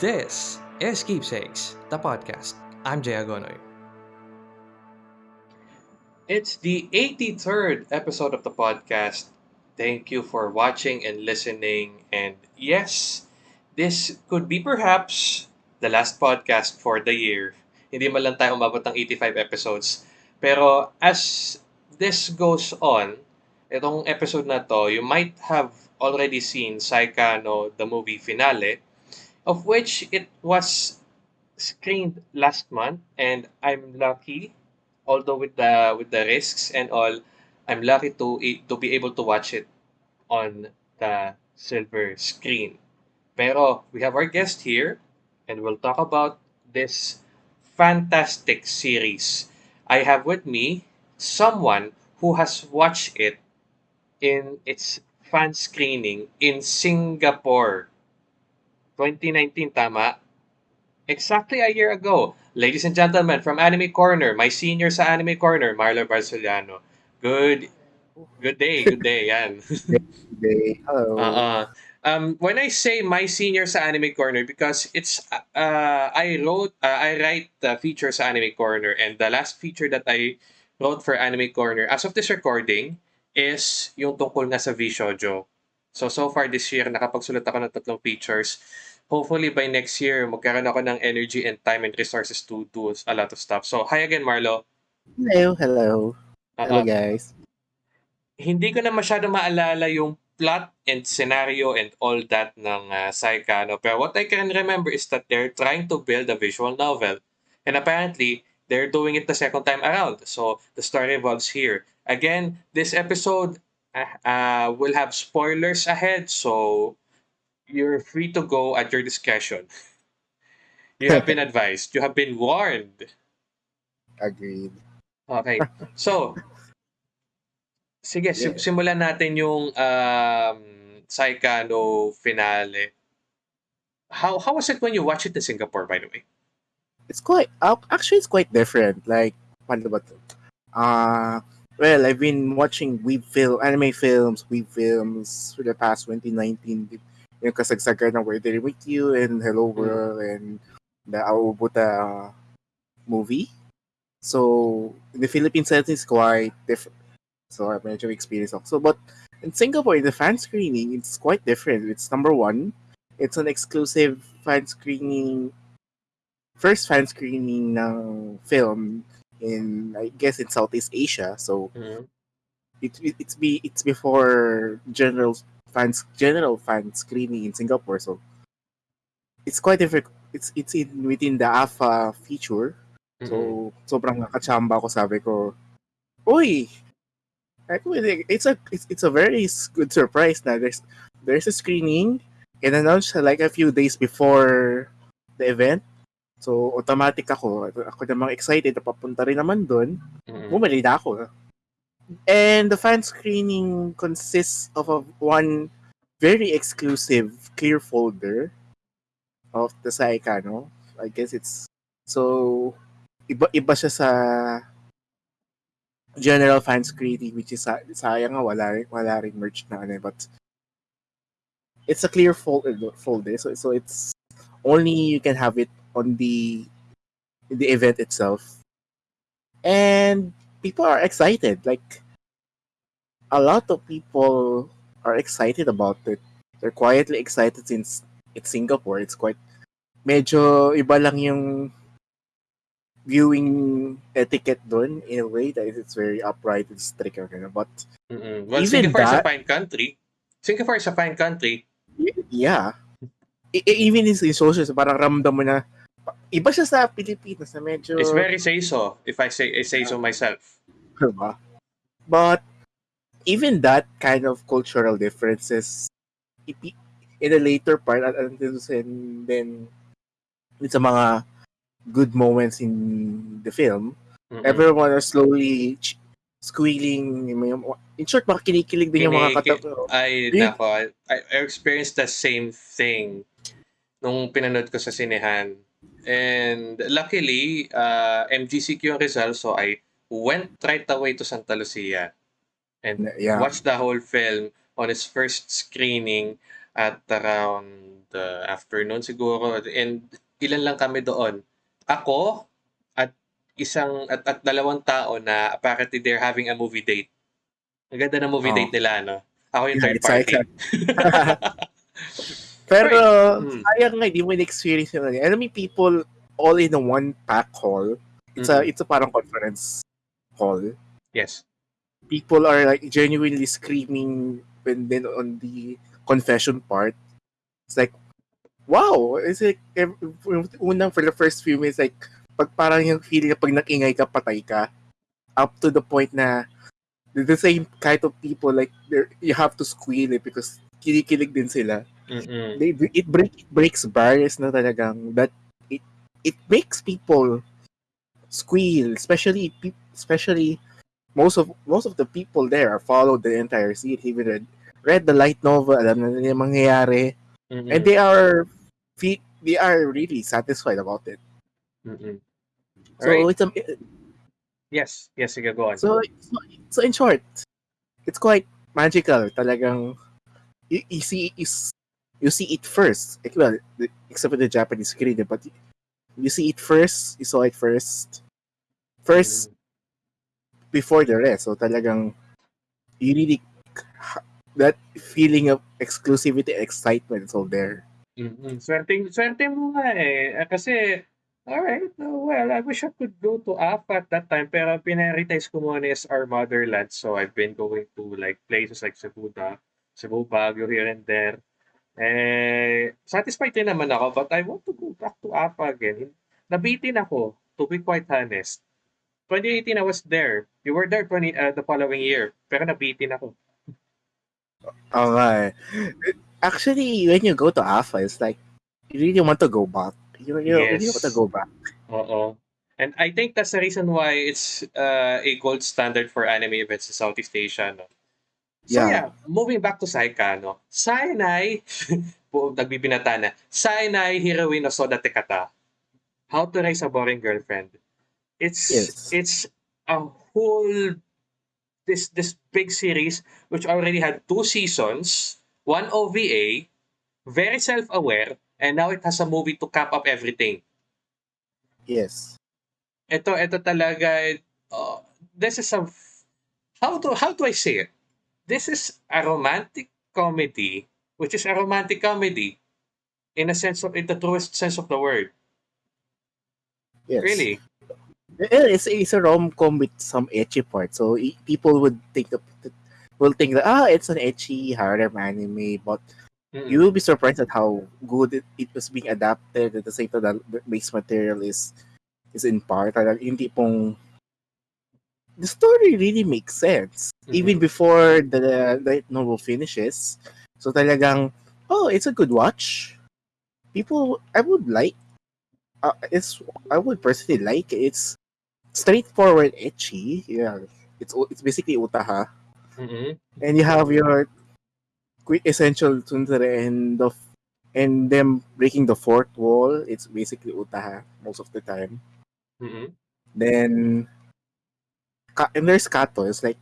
This is Keepsakes, the podcast. I'm Jay Agonoy. It's the 83rd episode of the podcast. Thank you for watching and listening. And yes, this could be perhaps the last podcast for the year. Hindi man lang tayo umabot ng 85 episodes. Pero as this goes on, itong episode na to, you might have already seen Saikano, the movie finale, of which it was screened last month and I'm lucky although with the with the risks and all I'm lucky to to be able to watch it on the silver screen. Pero we have our guest here and we'll talk about this fantastic series. I have with me someone who has watched it in its fan screening in Singapore. 2019, tama? Exactly a year ago. Ladies and gentlemen, from Anime Corner, my senior sa Anime Corner, Marlo Barceliano. Good good day, good day, yan. Good day. Hello. Uh, um, when I say my senior sa Anime Corner, because it's, uh, I wrote, uh, I write the feature sa Anime Corner, and the last feature that I wrote for Anime Corner, as of this recording, is yung tungkol nga sa V-Shoujo. So, so far this year, nakapagsulat ako ng tatlong features. Hopefully, by next year, magkaroon ako ng energy and time and resources to do a lot of stuff. So, hi again, Marlo. Hello, hello. Hello, Uh, guys. hindi ko na masyado maalala yung plot and scenario and all that ng uh, Saikano. Pero what I can remember is that they're trying to build a visual novel. And apparently, they're doing it the second time around. So, the story revolves here. Again, this episode uh, uh, will have spoilers ahead. So, you're free to go at your discretion. You have been advised. You have been warned. Agreed. Okay. So, sige, Yeah. simulan natin yung um, Saikano finale. How how was it when you watched it in Singapore, by the way? It's quite, uh, actually, it's quite different. Like, paano ba to? Uh, well, I've been watching weeb film, anime films, weeb films for the past 2019. Yung kasagsagan ng Where They With You and Hello mm. World and the Aobuta movie. So, in the Philippine setting is quite different. So, I've medyo experience ako. So, but in Singapore, in the fan screening, it's quite different. It's number one, it's an exclusive fan screening first fan screening ng film in I guess in Southeast Asia. So mm. it, it it's be it's before general fans general fan screening in Singapore. So it's quite different. It's it's in within the AFA feature. So sobrang nakachamba ko sabi ko! Ako, It's a it's, it's a very good surprise na there's there's a screening and announced like a few days before the event. So automatic ako, ako namang excited papunta rin naman doon. Mm-mm. Bumali na ako. And the fan screening consists of a, one very exclusive clear folder of the Saikano. I guess it's so iba iba siya sa general fan screening which is sa- sayang nga wala rin, wala rin merch na ano eh, but it's a clear folder folder so so it's only you can have it on the the event itself and people are excited like a lot of people are excited about it they're quietly excited since it's Singapore it's quite medyo iba lang yung viewing etiquette doon in a way that it's very upright and strict ganun. but Mm-mm. Well, Even Singapore is a fine country. Singapore is a fine country. yeah e- even in, in socials parang ramdam mo na iba siya sa Pilipinas na medyo It's very say so. If I say I say so myself. Diba? But even that kind of cultural differences, in the later part, at and then, then it's a mga good moments in the film. Mm-mm. Everyone are slowly ch- squealing. In short, mga kinikilig din yung mga Kinikil- kata. I, Really? nako, I, I experienced the same thing nung pinanood ko sa sinehan. And luckily, uh, MGCQ yung result, so I went right away to Santa Lucia and Yeah. watched the whole film on its first screening at around uh, afternoon siguro and ilan lang kami doon. Ako at isang at, at dalawang tao na apparently they're having a movie date. Ang ganda ng movie Oh. date nila, no? Ako yung Yeah, third party. Pero, Mm. sayang nga, di mo in-experience yun. Mean, people all in a one pack hall. It's a, Mhm. it's a parang conference hall. Yes. People are like genuinely screaming when then on the confession part. It's like, wow! It's like, unang for the first few minutes, like, pag parang yung feeling pag nakingay ka, patay ka. Up to the point na the the same kind of people, like, you have to squeal it because kinikilig din sila. Mm-mm. they it break it breaks barriers na talagang that it it makes people squeal especially especially most of most of the people there are followed the entire series even read, read the light novel alam na nila yung mangyayari Mm-mm. and they are they are really satisfied about it Mm-mm. so Alright. it's a, Yes. Yes, sige, go on. so so, so in short it's quite magical talagang you, you see you, s- you see it first well except for the Japanese screen eh, but you see it first you saw it first first Mm. before the rest so talagang you really that feeling of exclusivity excitement is all there Mm-mm. Swerte, swerte mo nga eh. Ah, Kasi, alright, well, I wish I could go to AFA at that time, pero pinarioritize ko muna is our motherland. So, I've been going to like places like Cebu, da, Cebu, Baguio, here and there. Eh, satisfied din naman ako, but I want to go back to AFA again. Nabitin ako, to be quite honest. 2018, I was there. You were there 20, uh, the following year, pero nabitin ako. okay actually when you go to AFA it's like you really want to go back you, you really Yes. want to go back Oo. And I think that's the reason why it's uh, a gold standard for anime events in Southeast Asia, no? So Yeah. yeah, moving back to Saika, no? Sainai, po, nagbibinata na, Sainai Heroine no Soda Tekata. How to Raise a Boring Girlfriend. It's Yes. it's a whole this this big series which already had two seasons, one OVA, very self-aware, and now it has a movie to cap up everything. yes ito ito talaga uh, this is a how do how do I say it this is a romantic comedy which is a romantic comedy in a sense of in the truest sense of the word yes really it's, it's a rom-com with some etchy parts. So people would think that will think that ah, it's an etchy harem anime, but Mm-mm. you will be surprised at how good it, it was being adapted. At the same time, the base material is is in part. Hindi pong the story really makes sense mm-hmm. even before the the novel finishes. So talagang oh, it's a good watch. People, I would like. Uh, it's I would personally like it. It's straightforward, etchy. Yeah, it's it's basically utaha Mm-mm. and you have your quick essential tsundere and the and them breaking the fourth wall it's basically utaha most of the time Mm-mm. then Ka- and there's kato it's like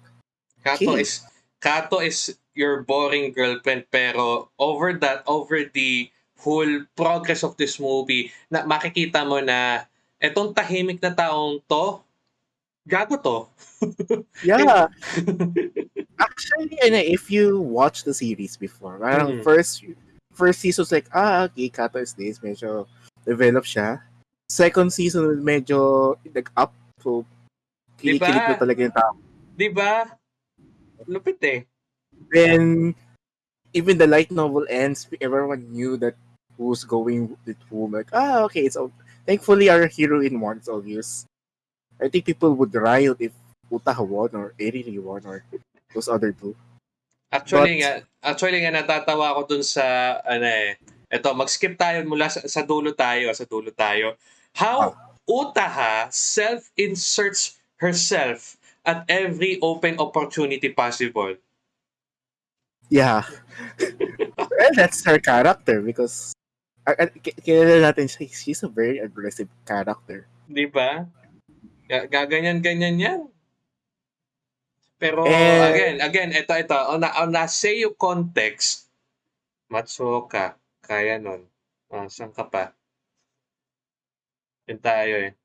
Kato Okay. is Kato is your boring girlfriend pero over that over the whole progress of this movie na makikita mo na etong tahimik na taong to gago to yeah actually and if you watch the series before parang Mm. first first season's like ah okay kato is this medyo develop siya second season medyo like up so kinikilig Diba? na talaga yung tao di ba lupit eh then even the light novel ends everyone knew that who's going with whom like ah okay it's ob- thankfully our heroine won it's obvious i think people would riot if utaha won or eriri won or those other two Actually But- nga, actually nga natatawa ako dun sa ano eh. Ito, mag-skip tayo mula sa, sa dulo tayo, sa dulo tayo. How Utaha self-inserts herself at every open opportunity possible. yeah well that's her character because uh, uh, kilala natin siya she's a very aggressive character Di ba? Ga- Gaganyan-ganyan yan. Pero Eh, again, again, ito, ito, on a, on a Seiyu context, Matsuoka, kaya nun. Ah, saan ka pa? Yun tayo eh.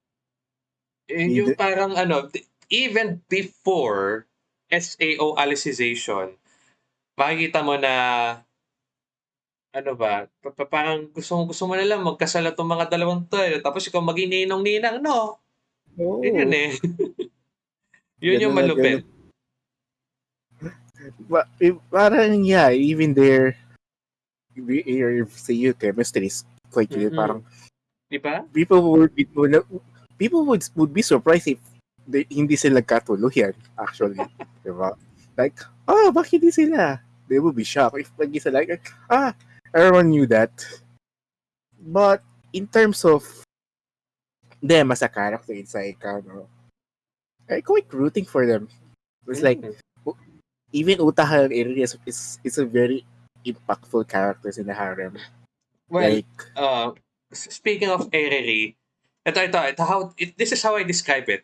Eh, yung Hindi- parang ano, even before SAO alicization, makikita mo na ano ba, pa- pa- parang gusto, gusto mo na lang magkasala tong mga dalawang to eh. Tapos ikaw maging ninong-ninang, no? Oo. Yun yun eh. yun yung na malupit. Ba- eh, parang, yeah, even there, we- your say you chemistry is quite good. Mhm. Parang, Di ba? people would be, people would, would be surprised if they, hindi sila katuluyan, actually. diba? Like, oh, bakit hindi sila? They would be shocked if lagi sila like, ah, everyone knew that. But, in terms of them as a character inside, ano, I'm quite rooting for them. It's like, Mhm. even Utaha Eri is, is, is a very impactful characters in the harem. well, like, uh, speaking of Eriri, ito, ito, ito, how, it, this is how I describe it.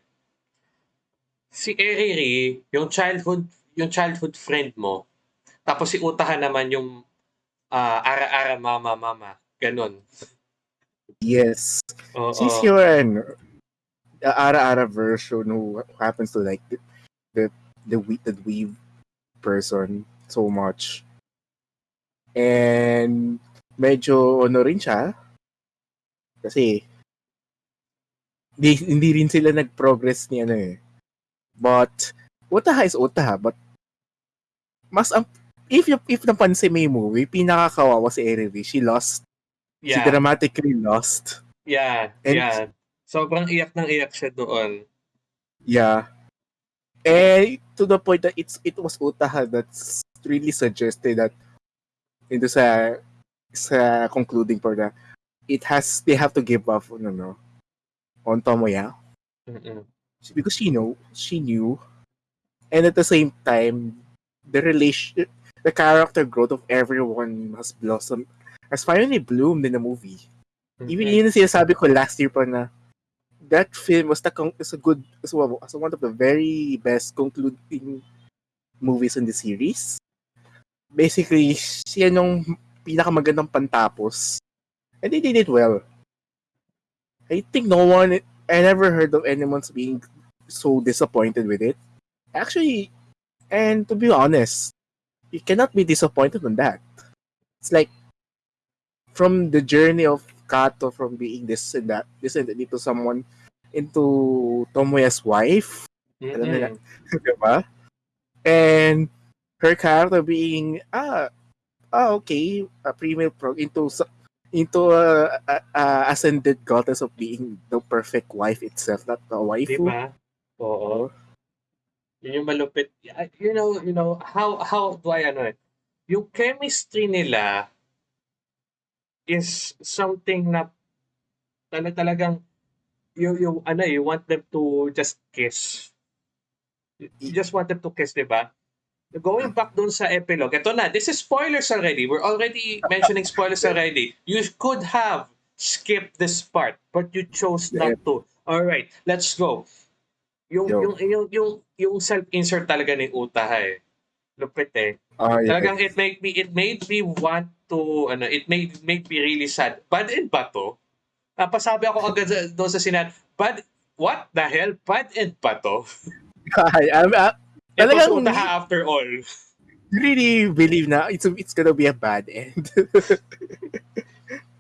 Si Eriri, yung childhood, yung childhood friend mo, tapos si Utaha naman yung ah, ara-ara mama mama, ganun. yes, Oo. she's your ano, the ara-ara version who happens to like the the the, we- the weave person so much. And medyo ano rin siya kasi di, hindi rin sila nag-progress ni ano eh. But Utaha is Utaha but mas ang if if napansin mo yung movie, pinakakawawa si Eriri. She lost. She yeah, dramatically lost. yeah, And- yeah. Sobrang iyak ng iyak siya doon. Yeah. And to the point that it's it was Utaha that's really suggested that into sa sa concluding for the it has they have to give up ano on Tomoya Mm-mm. because she know she knew and at the same time the relation the character growth of everyone has blossomed has finally bloomed in the movie even Mm-mm. yun sinasabi ko last year pa na that film was the is a good is one of the very best concluding movies in the series. Basically, siya nung pinakamagandang pantapos. And they did it well. I think no one I never heard of anyone's being so disappointed with it. Actually, and to be honest, you cannot be disappointed on that. It's like from the journey of Kato from being this and that, this and that into someone into Tomoya's wife, diba? And her character being ah ah okay, a female pro into into a, a, a ascended goddess of being the perfect wife itself, not the waifu. ba? Oo. Yun yung malupit. You know, you know, how how do I ano eh? Yung chemistry nila is something na tala talagang you you ano eh, you want them to just kiss. You just want them to kiss, di ba? Going back dun sa epilogue, ito na, this is spoilers already. We're already mentioning spoilers already. You could have skipped this part, but you chose not to. All right, let's go. Yung Yo. yung yung yung yung self-insert talaga ni Utaha eh. Lupit eh. Ah, yeah. Talagang it made me it made me want to ano, it made made me really sad. Bad and bato. Napasabi ako agad doon sa sinan, bad what the hell? Bad and bato. I, I'm, I, It was Talagang- Utaha after all. really believe na it's it's gonna be a bad end.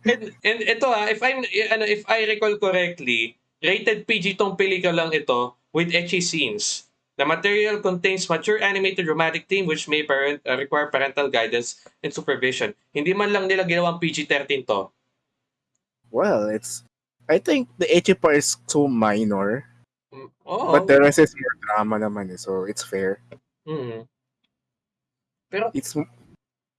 And, and ito ah, if I'm ano if I recall correctly, rated PG tong pelikulang ito with ecchi scenes. The material contains mature animated dramatic theme which may parent, uh, require parental guidance and supervision. Hindi man lang nila ginawang PG-13 to. well, it's I think the Echi part is so minor, Mm, Oo. but the rest is more drama naman eh, so it's fair. Mm. Pero It's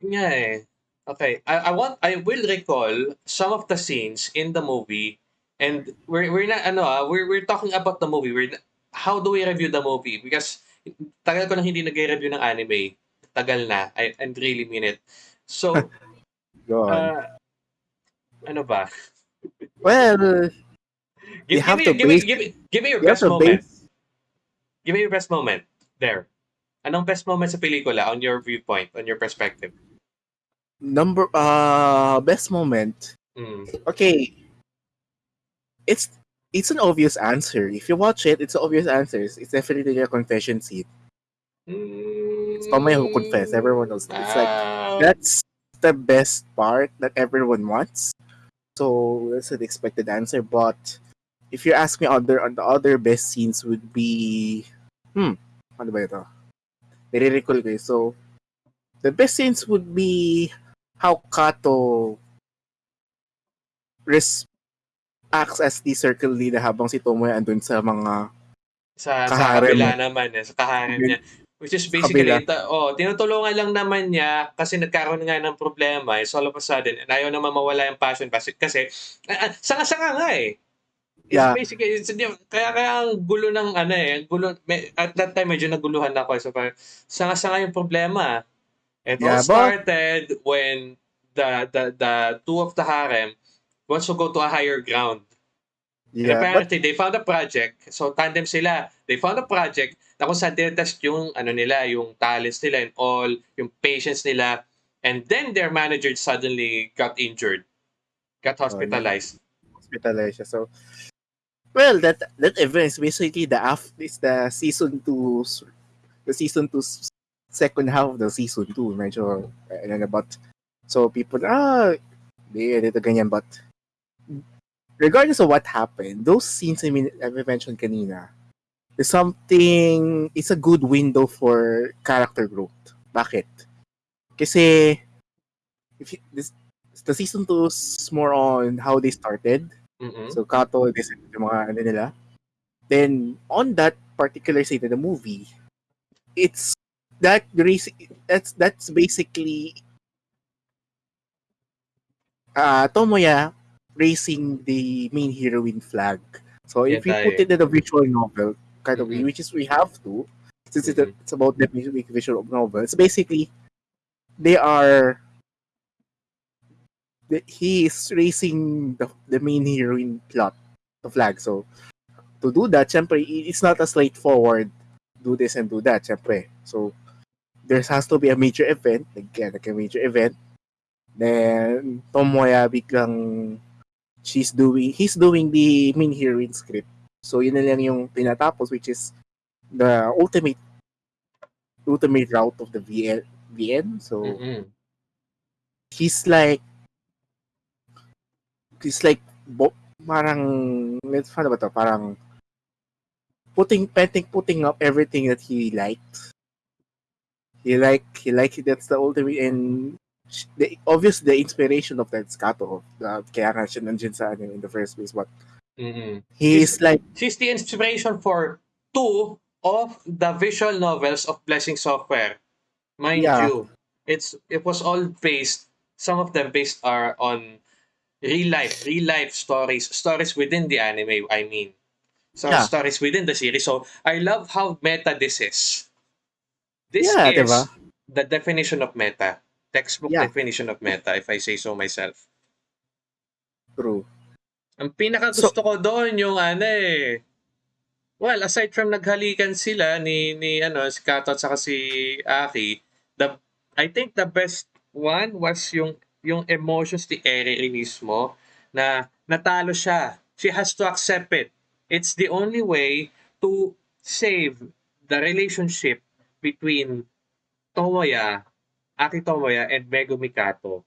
nga eh. Okay, I, I want I will recall some of the scenes in the movie and we're we're not ano ah, we're we're talking about the movie. We're how do we review the movie? Because tagal ko nang hindi nagre-review ng anime. Tagal na. I and really mean it. So, go on. uh, ano ba? well, Give, You give, me, give, me, give, me, give me your you best moment. Give me your best moment. There. Anong best moment sa pelikula on your viewpoint, on your perspective? number uh best moment. Mm. Okay, it's it's an obvious answer. If you watch it, it's an obvious answer. It's definitely a confession scene. It's Tomoya who confess. Everyone knows that. It's like Ah, that's the best part that everyone wants. So that's an expected answer. But if you ask me other on the other best scenes would be hmm, ano ba ito? Nire-recall ko eh. So the best scenes would be how Kato res acts as the circle leader habang si Tomoya andun sa mga sa, sa kaharem. kabila naman eh, sa kaharem niya. Which is basically, ita- oh, tinutulungan lang naman niya kasi nagkaroon nga ng problema. It's all of a sudden, and ayaw naman mawala yung passion kasi, kasi ah, ah, sanga-sanga nga eh. It's Yeah. basically, it's, kaya, kaya ang gulo ng ano eh, ang gulo, may, at that time medyo naguluhan ako. So parang, sanga-sanga yung problema. It all Yeah, but- started when the, the, the two of the harem wants to go to a higher ground. And yeah, but apparently, they found a project. So, tandem sila. They found a project na kung saan tinetest yung, ano nila, yung talents nila and all, yung patience nila. And then their manager suddenly got injured. Got hospitalized. hospitalized siya. So, well, that that event is basically the af is the season 2 the season 2 second half of the season 2 medyo ano na but so people ah di dito ganyan but regardless of what happened those scenes I mean I mentioned kanina is something it's a good window for character growth. Bakit? Kasi if you, this the season 2 is more on how they started Mhm. So Kato, this yung mga ano nila. Then on that particular scene in the movie, it's that that's that's basically uh Tomoya raising the main heroine flag. So if we put it in a visual novel kind of way, Mhm. which is we have to, since it's, Mhm. it's about the visual novel, it's basically they are the, he is raising the, the main heroine plot, the flag. So, to do that, syempre, it's not a straightforward do this and do that, syempre. So, there has to be a major event, again, like a major event. Then, Tomoya biglang she's doing, he's doing the main heroine script. So, yun na lang yung tinatapos, which is the ultimate ultimate route of the VN. VN. So, Mhm. he's like he's like bo- parang let's ba to parang putting putting putting up everything that he liked he like he like that's the ultimate and the obvious the inspiration of that Skato uh, kaya nga siya nandiyan sa in the first place but Mhm. he's like She's the inspiration for two of the visual novels of Blessing Software. Mind Yeah. you, it's it was all based. Some of them based are on real life, real life stories, stories within the anime. I mean, so Yeah. stories within the series. So I love how meta this is. This Yeah, is diba? the definition of meta, textbook Yeah. definition of meta, if I say so myself. true Ang pinaka gusto ko doon yung ano eh. Well, aside from naghalikan sila ni ni ano si Kato at saka si Aki, the I think the best one was yung yung emotions ni Eri mismo na natalo siya. She has to accept it. It's the only way to save the relationship between Tomoya, Aki Tomoya and Megumi Kato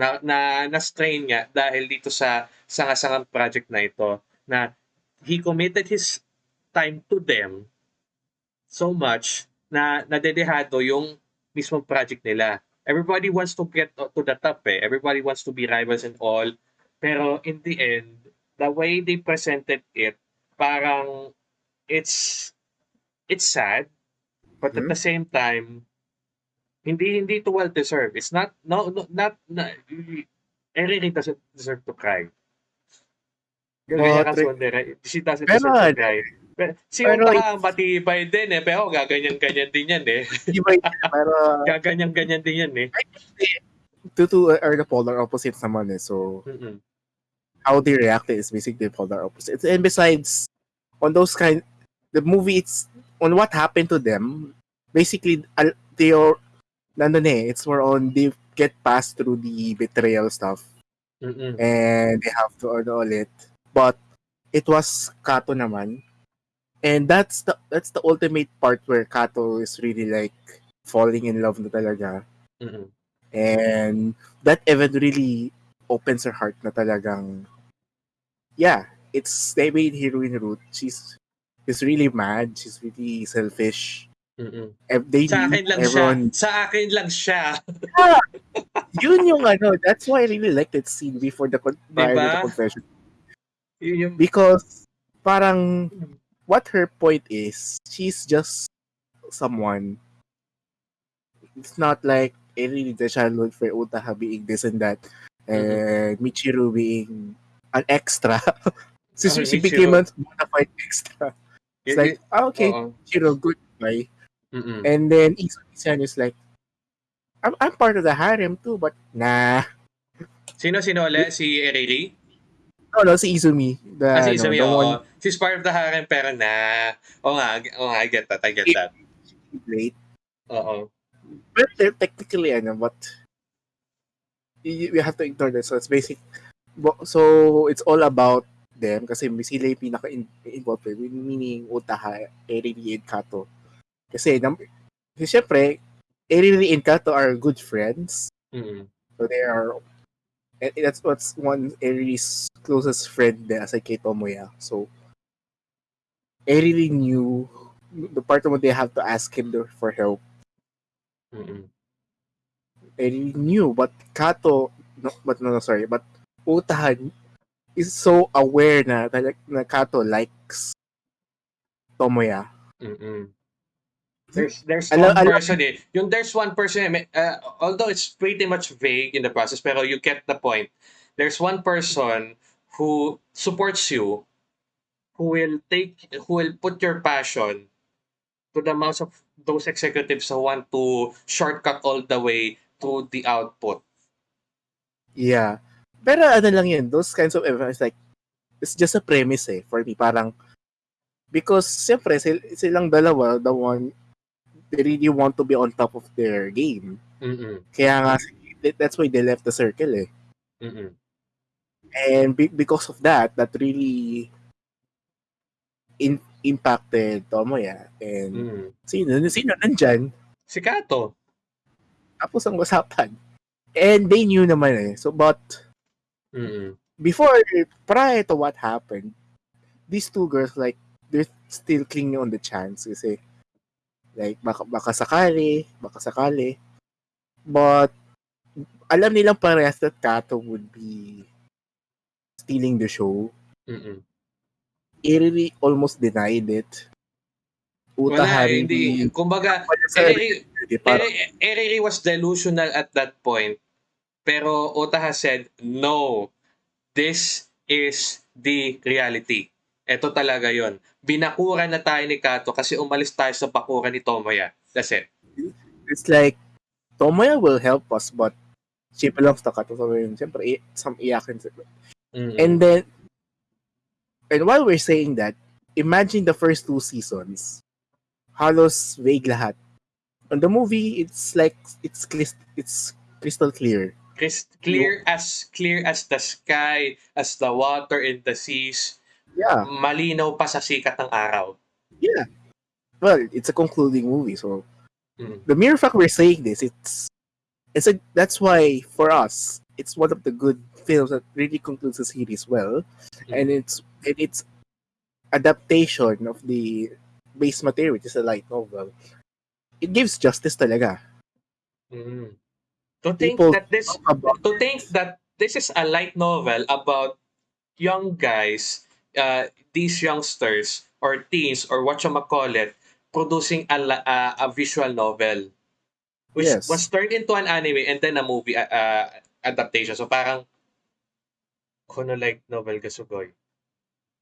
na na na-strain nga dahil dito sa sanga-sangang project na ito na he committed his time to them so much na nadedehado yung mismong project nila. Everybody wants to get to the top eh. Everybody wants to be rivals and all. Pero in the end, the way they presented it, parang it's it's sad, but at Mhm. the same time, hindi hindi to well deserved. It's not no, no not, not Eri doesn't deserve to cry. Ganyan But ka Sondera. She doesn't deserve to cry. Pero, si pero Utah matibay din eh. Pero gaganyan-ganyan din yan eh. di ba pero Gaganyan-ganyan din yan eh. two two are the polar opposites naman eh so Mm-mm. how they reacted is basically the polar opposites. And besides, on those kind, the movie it's on what happened to them. Basically, al- they are, nandun eh, it's more on they get passed through the betrayal stuff Mm-mm. and they have to ano it. But it was Kato naman. And that's the that's the ultimate part where Kato is really like falling in love na talaga. Mm-mm. And that event really opens her heart na talagang yeah, it's they made heroine route. She's she's really mad, she's really selfish. Mm-mm. They Sa akin lang everyone siya. Sa akin lang siya. yun yung ano, that's why I really like that scene before the con- to the Diba? confession. Yun yung... Because parang what her point is, she's just someone. It's not like eh, really the childhood for Utaha being this and that, and Michiru being an extra. so Oh, she Michiru. became a bona extra. It's yun- like, ah, okay, Oo. Michiru, goodbye. Mm-mm. And then Izumi-san is like, I'm, I'm part of the harem too, but nah. Sino, sino ulit? Si Eriri? No, no, si Izumi. The, Ah, si ano, Izumi, the oo. one She's part of the harem, pero na... Oo nga, oo nga, I get that, I get that. late. Oo. But they're technically, ano, but you have to ignore that. So it's basic. So it's all about them kasi sila yung pinaka-involved, meaning Utaha, Eriri, and Kato. Kasi, kasi syempre, Eriri and Kato are good friends. Mm-mm. So they are, and that's what's one Eriri's closest friend there, aside kay Tomoya. So, Eriri knew the part when they have to ask him for help. Mm-mm. Knew, but Kato, no, but no, no, sorry, but Utaha is so aware na, na, na Kato likes Tomoya. Mm-mm. There's there's Alam- one alam- person eh. Yung there's one person, eh, may- uh, although it's pretty much vague in the process, pero you get the point. There's one person who supports you, who will take, who will put your passion to the mouths of those executives who want to shortcut all the way to the output. Yeah. Pero ano lang yun, those kinds of events, like, it's just a premise eh, for me. Parang, because, siyempre, sil- silang dalawa, the one, they really want to be on top of their game. Mm-mm. Kaya nga, that's why they left the circle eh. Mm-mm. And be- because of that, that really in- impacted Tomoya. And Mm. sino, sino nandyan? Si Kato. Tapos ang usapan. And they knew naman eh. So, but, Mm-mm. before, prior to what happened, these two girls, like, they're still clinging on the chance kasi, like, baka, baka sakali, baka sakali. But, alam nilang parehas that Kato would be stealing the show. Mm-mm. Iriri almost denied it. Wala, Utaha eh, hindi. Kumbaga, parang, Eri- Eriri was delusional at that point. Pero Otaha said, no, this is the reality. Ito talaga yon. Binakuran na tayo ni Kato kasi umalis tayo sa bakuran ni Tomoya. That's it. it's like, Tomoya will help us, but she belongs to Kato. So, yun, siyempre, i- some iyakin. Mm-mm. And then, and while we're saying that, imagine the first two seasons. Halos vague lahat. On the movie, it's like, it's, clis- it's crystal clear. Cris- clear as clear as the sky, as the water in the seas. Yeah, Malinaw pa sa sikat ng araw. yeah. Well, it's a concluding movie, so Mm. the mere fact we're saying this, it's it's a that's why for us, it's one of the good films that really concludes the series well, and it's and it's adaptation of the base material, which is a light novel. It gives justice talaga. Mm. To think People that this about to think that this is a light novel about young guys, uh, these youngsters or teens or what you call it, producing a, uh, a visual novel, which Yes. was turned into an anime and then a movie uh, uh, adaptation. So parang Kono light novel Gasugoy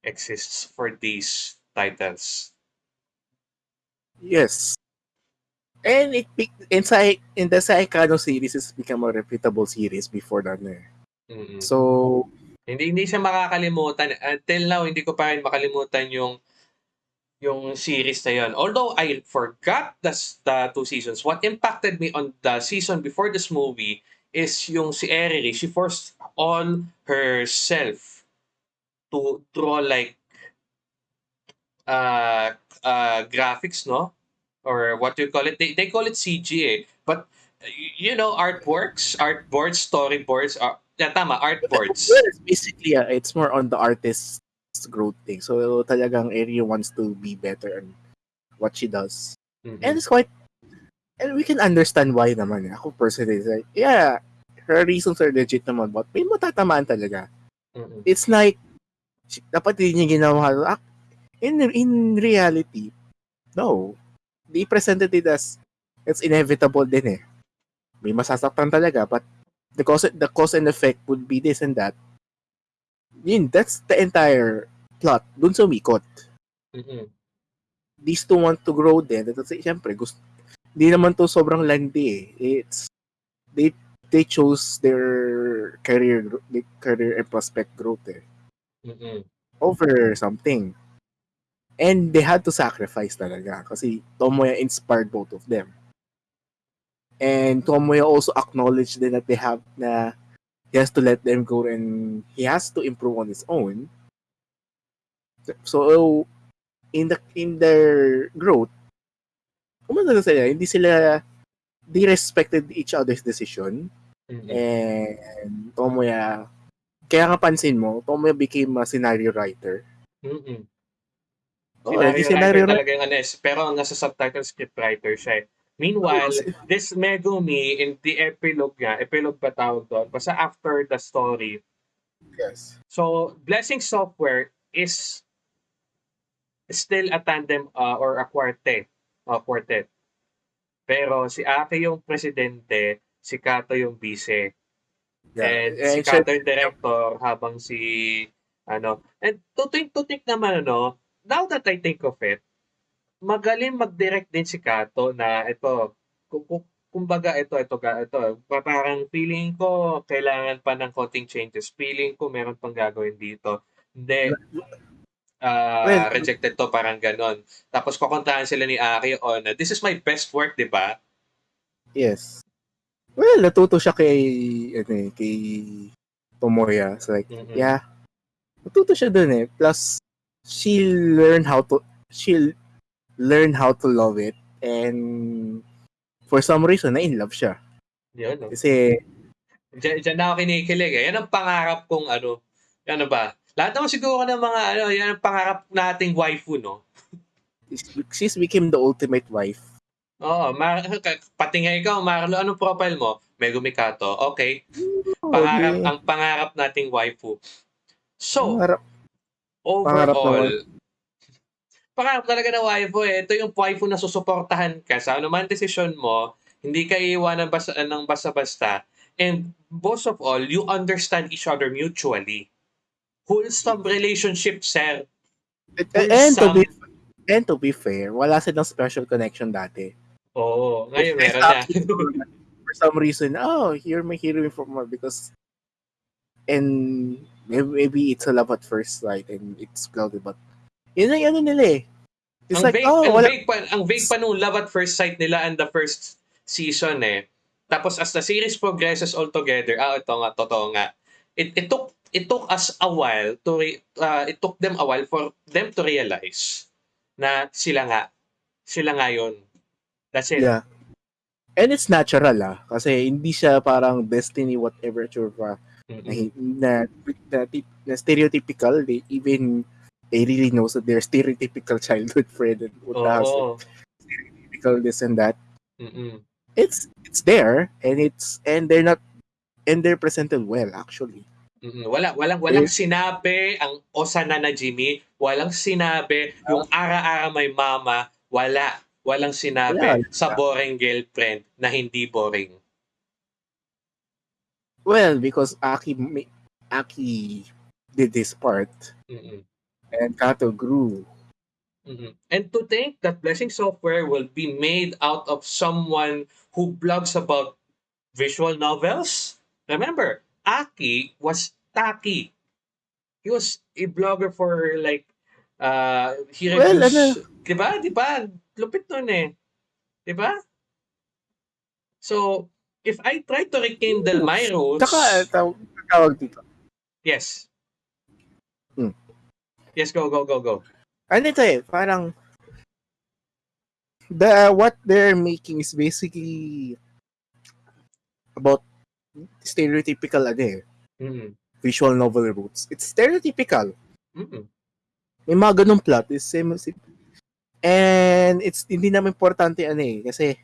exists for these titles. yes. And it inside in the Saikano series it's become a reputable series before that. eh. Mm-mm. So Hindi hindi siya makakalimutan until now hindi ko pa rin makalimutan yung yung series na yun. Although I forgot the, the two seasons, what impacted me on the season before this movie is yung si Eriri, she forced on herself to draw like uh, uh, graphics, no? Or what do you call it? They, they call it CG, eh. But, you know, artworks, artboards, storyboards, are, yeah, tama, artboards. Well, it's basically, uh, it's more on the artist's growth thing. So, talagang Eri wants to be better in what she does. Mhm. And it's quite, and we can understand why naman. eh. Ako personally, like, yeah, her reasons are legit naman, but may matatamaan talaga. Mhm. It's like, dapat din niya ginawa. In, in reality, no. They presented it as, it's inevitable din eh. May masasaktan talaga, but the cause, the cause and effect would be this and that. Yun, that's the entire plot. Dun sumikot. Mhm. these two want to grow. At kasi, syempre, gusto, di naman to sobrang landi eh. It's, they, they chose their career, their career and prospect growth eh, Mhm. over something. And they had to sacrifice talaga kasi Tomoya inspired both of them. And Tomoya also acknowledged that they have na he has to let them go and he has to improve on his own. So in the in their growth, kumbaga sila, hindi sila they respected each other's decision Mhm. and Tomoya kaya nga pansin mo, Tomoya became a scenario writer. Mhm. Oh, Scenario naging writer scenario writer. talaga yung ano, eh, pero nasa subtitle script writer siya. eh. Meanwhile, Oh, si- this Megumi in the epilogue niya, epilogue ba tawag doon? Basta after the story. Yes. So, Blessing Software is still a tandem uh, or a quartet. Uh, quartet. Pero si Ake yung presidente, si Kato yung vice. And si And Kato yung director habang si ano. And tutik-tutik naman ano, now that I think of it, magaling mag-direct din si Kato na ito, kumbaga ito, ito, ga- ito, pa- parang feeling ko kailangan pa ng konting changes. Feeling ko meron pang gagawin dito. Hindi, Well, rejected to, parang ganon. Tapos kukontahan sila ni Aki on, this is my best work, di ba? yes. Well, natuto siya kay ano eh, kay Tomoya. It's like, Mhm. yeah. Natuto siya dun eh. Plus she learn how to she'll learn how to love it and for some reason na in love siya. Yun, no? Kasi Diyan, diyan na ako kinikilig eh. Yan ang pangarap kong ano, ano ba? Lahat naman siguro ng mga ano, yan ang pangarap nating waifu, no? she's became the ultimate wife. Oo, Mar- pati nga ikaw, Marlo, anong profile mo? Megumi Kato. Okay, Oh, pangarap, di- ang pangarap nating waifu. So, pangarap, pangarap overall, pangarap talaga na waifu eh. Ito yung waifu na susuportahan ka sa anuman desisyon mo, hindi ka iiwanan basta, ng basta-basta. And most of all, you understand each other mutually. Wholesome relationship, sir. and, and to be Wholesome. and to be fair, wala silang special connection dati. Oo, ngayon It's meron na. for some reason, oh, you're my hero from because and maybe, maybe it's a love at first sight and it's clouded, but yun ang ano nila eh. It's ang like, vague, oh, ang wala, vague pa, ang vague pa nung love at first sight nila and the first season eh. Tapos as the series progresses all together, ah, ito nga, totoo nga. It, it took it took us a while to re, uh, it took them a while for them to realize na sila nga sila nga yun. That's it. yeah. And it's natural ah, kasi hindi siya parang destiny whatever na, Mm-mm. na, na, tip- na stereotypical. They even they really knows that they're stereotypical childhood friend and oh. what Oo. stereotypical this and that. Mm-mm. It's it's there and it's and they're not and they're presented well actually. Mm-mm. Wala, walang, walang sinabi ang Osana na Jimmy. Walang sinabi yung ah. ara-ara may mama. Wala. Walang sinabi Wala. sa boring girlfriend na hindi boring. Well, because Aki Aki did this part Mm-mm. And Kato grew. Mhm. And to think that Blessing Software will be made out of someone who blogs about visual novels. Remember, Aki was Taki. He was a blogger for like uh he Well, reviews, ano? 'di ba? 'Di ba? Lupit nun eh. 'Di ba? So, if I try to rekindle my rose, Tsaka, taw- tawag dito. yes. Hmm. Yes, go, go, go, go. Ano ito eh, parang the what they're making is basically about stereotypical ano eh, Mm-mm. visual novel roots. It's stereotypical. Mm-mm. May mga ganung plot. It's same, same- and it's hindi naman importante ano eh, kasi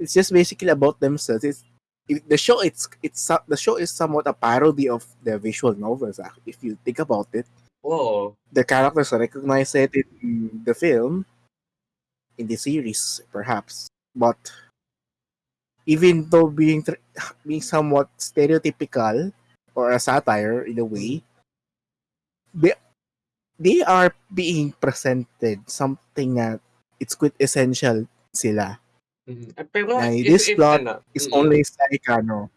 it's just basically about themselves. It's it, the show it's it's the show is somewhat a parody of the visual novels ah, if you think about it. Oo. the characters recognize it in the film, in the series, perhaps. But even though being being somewhat stereotypical or a satire in a way, they they are being presented something that it's quite essential sila. Mm-mm. Ah, Pero, Na if, this if, plot ano, mm-mm. only Saikano.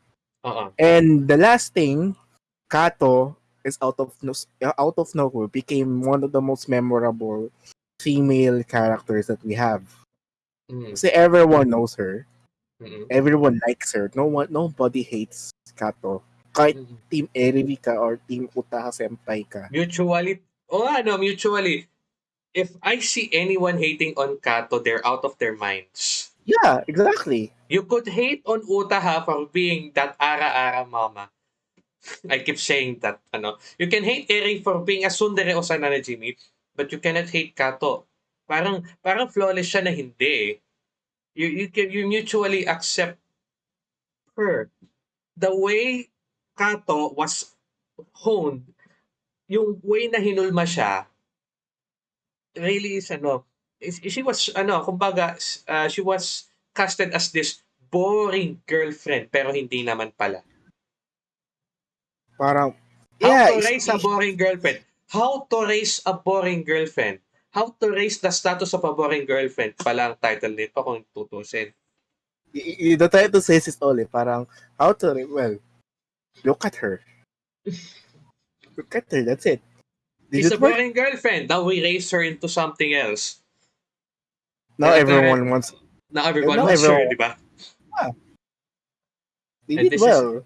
Oo. And the last thing, Kato is out of uh, out of nowhere became one of the most memorable female characters that we have. Mm-mm. Kasi everyone knows her, Mm-mm. everyone likes her. No one, nobody hates Kato. Kahit Mm-mm. Team Eriri ka or Team Utaha Senpai ka. Mutually, oh ah, ano, mutually, if I see anyone hating on Kato, they're out of their minds. Yeah, exactly. You could hate on Utaha for being that ara-ara mama. I keep saying that, ano. You can hate Eri for being a sundere o sana na Jimmy, but you cannot hate Kato. Parang, parang flawless siya na hindi eh. You, you, can, you mutually accept her. The way Kato was honed, yung way na hinulma siya, really is ano, she was, ano, kumbaga, uh, she was casted as this boring girlfriend, pero hindi naman pala. Parang, How yeah, to it's- raise a boring girlfriend. How to raise a boring girlfriend. How to raise the status of a boring girlfriend pala ang title nito kung tutusin. y- y- the title says it all eh. Parang, how to, well, look at her. Look at her, that's it. Did She's it a work? boring girlfriend. Now we raise her into something else. Now Kaya- everyone wants Now everyone Now wants her, everyone- di ba? They And did this is- well.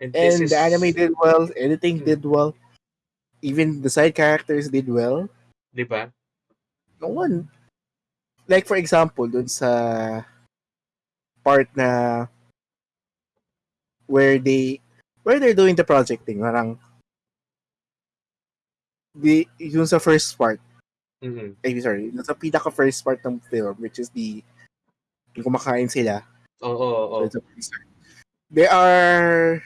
And, and is, the anime did well. Editing Hmm. did well. Even the side characters did well. Di ba? No one. Like for example, dun sa part na where they where they're doing the projecting, parang the yung sa first part, Mhm. eh, sorry, yung sa pinaka first part ng film, which is the yung kumakain sila. Oo, oo, oo. A freezer. They are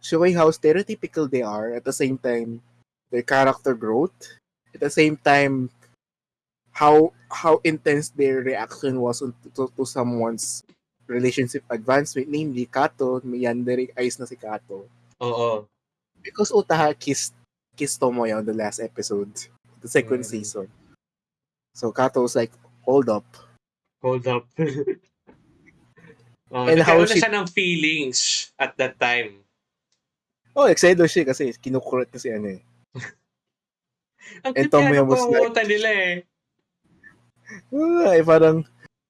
showing how stereotypical they are at the same time their character growth at the same time how how intense their reaction was to, to, to someone's relationship advancement namely Kato may yandere eyes na si Kato Oo. because Utaha kissed kissed Tomoya on the last episode the second Mm. season so Kato was like hold up Hold up. oh, And how she- siya ng feelings at that time. Oh excited siya kasi kinukulit na si ano eh Ang And was like- pangungutan nila eh. Ay, parang,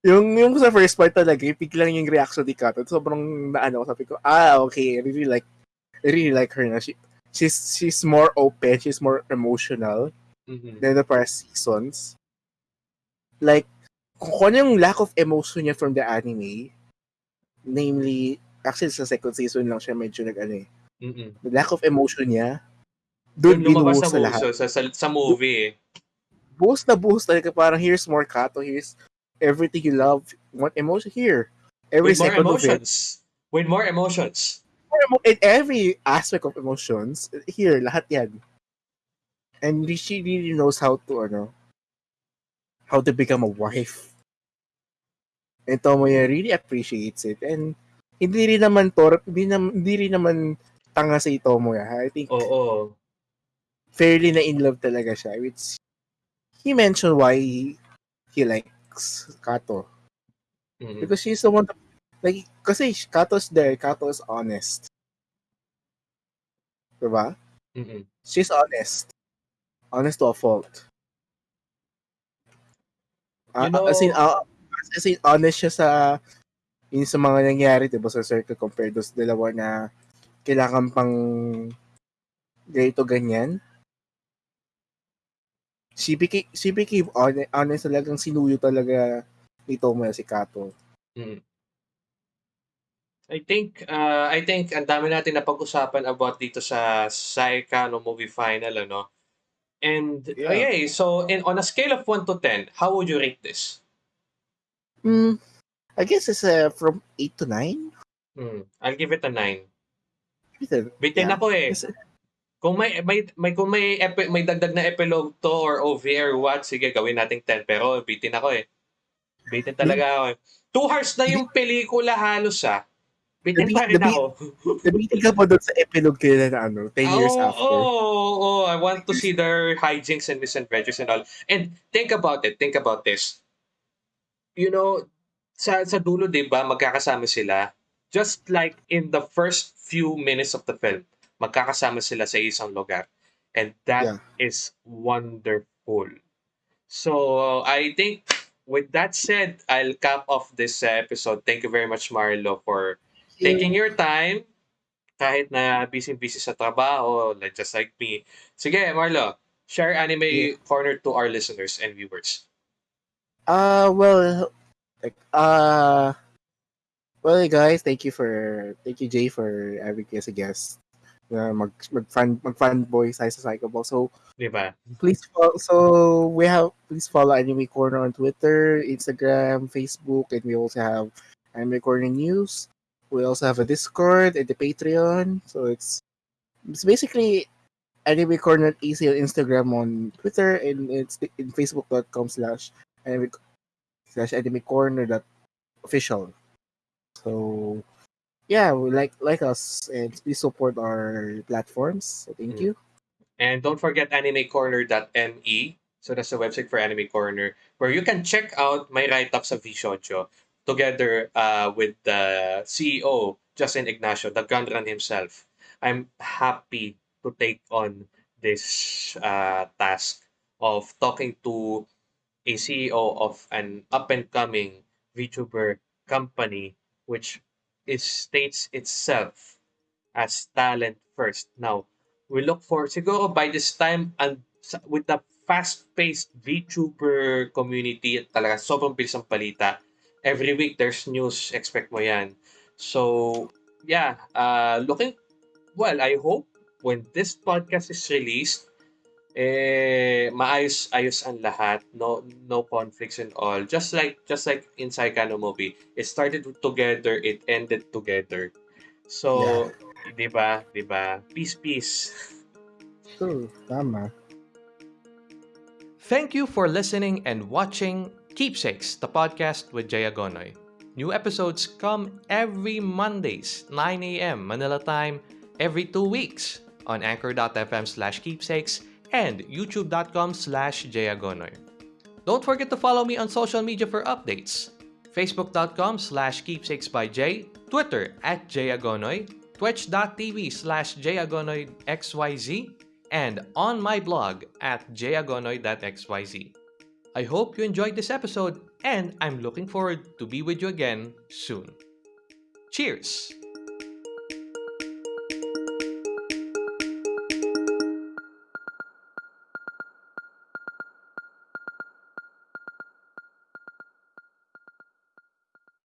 yung, yung sa first part talaga, yung biglang yung reaction ni Kato, sobrang naano, sabi ko, ah, okay, I really like, I really like her na. She, she's, she's more open, she's more emotional Mhm. than the past seasons. Like, kung kung ano yung lack of emotion niya from the anime, namely, actually sa second season lang siya medyo nag ano eh, Mhm. the lack of emotion niya, doon binuhos sa sa lahat. sa, sa, sa movie eh. buhos na buhos talaga parang here's more Kato, here's everything you love, want emotion here. Every With more second of it. emotions. With more emotions. In every aspect of emotions, here, lahat yan. And she really knows how to, ano, how to become a wife. And Tomoya really appreciates it. And hindi rin naman to, hindi, nam, hindi rin naman tanga si Tomoya. I think Oo. fairly na in love talaga siya. Which he mentioned why he, he likes Kato. Mhm. Because she's the one that, like, kasi Kato's there, Kato is honest. Diba? Mhm. She's honest. Honest to a fault. Ah, You know- as in, ah, as in, honest siya sa Yun sa mga nangyari, diba, sa circle compared sa dalawa na kailangan pang ganito ganyan. Si BK, honest, honest talagang sinuyo talaga ni Tomoya si Kato. Mm. I think uh, I think ang dami natin na pag-usapan about dito sa Saika no movie final ano. And Yeah. okay, so in on a scale of 1 to 10, how would you rate this? Hmm, I guess it's uh, from 8 to 9. Hmm, I'll give it a 9. Bitin Bitin Yeah. ako eh. Kasi- Kung may may may kung may epi, may dagdag na epilogue to or OVA or what, sige gawin nating 10 pero bitin ako eh. Bitin talaga ako. eh. Two hours na yung pelikula halos ah. Bitin pa rin ako. Nabitin ka pa doon sa epilogue kaya na ano, 10 years oh, after. Oh, oh, I want to see their hijinks and misadventures and all. And think about it. Think about this. You know, sa, sa dulo, di ba, magkakasama sila. Just like in the first few minutes of the film, magkakasama sila sa isang lugar. And that is Yeah. wonderful. So, I think with that said, I'll cap off this uh, episode. Thank you very much, Marlo, for taking your time kahit na busy-busy sa trabaho, like just like me. Sige, Marlo, share anime Yeah. corner to our listeners and viewers. Uh, well, like, uh, well, guys, thank you for, thank you, Jay, for having me as a guest. Uh, mag, mag fan, mag fanboy sa sa Psychoball. So, Di ba? please follow, so we have, please follow Anime Corner on Twitter, Instagram, Facebook, and we also have Anime Corner News. We also have a Discord and the Patreon. So it's, it's basically Anime Corner easy on Instagram on Twitter and it's in facebook.com slash anime slash anime corner dot official. So yeah, we like like us and please support our platforms. So thank Mm. you. And don't forget animecorner.me. So that's the website for Anime Corner where you can check out my write-ups of Vishojo together uh, with the CEO, Justin Ignacio, the Gunrun himself. I'm happy to take on this uh, task of talking to a CEO of an up-and-coming VTuber company which is states itself as talent first. Now, we look for siguro by this time and with the fast-paced VTuber community talaga sobrang bilis ang balita. Every week there's news, expect mo yan. So, yeah, uh, looking well, I hope when this podcast is released eh maayos ayos ang lahat no no conflicts and all just like just like in Saikano movie it started together it ended together so di ba di ba peace peace So, tama. Thank you for listening and watching Keepsakes, the podcast with Jaya Gonoy. New episodes come every Mondays, 9 a.m. Manila time, every two weeks on anchor.fm slash keepsakes and youtube.com slash jayagonoy. Don't forget to follow me on social media for updates. Facebook.com slash keepsakes by Jay, Twitter at jayagonoy, twitch.tv slash jayagonoyxyz, and on my blog at jayagonoy.xyz. I hope you enjoyed this episode and I'm looking forward to be with you again soon. Cheers!